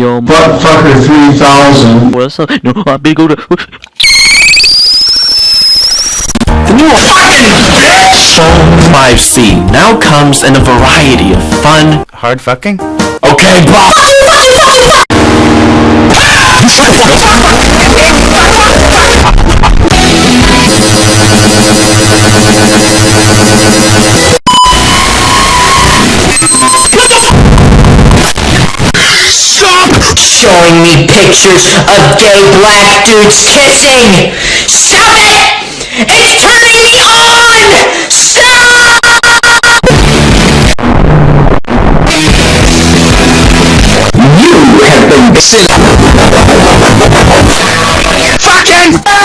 Yo, Butt fucker 3000. what's up? No, I been go to. Phone 5C now comes in a variety of fun. Hard fucking? Okay, Bob. Stop showing me pictures of gay black dudes kissing. Stop it! It's turning me on. Stop! You have been missing. Fucking stop!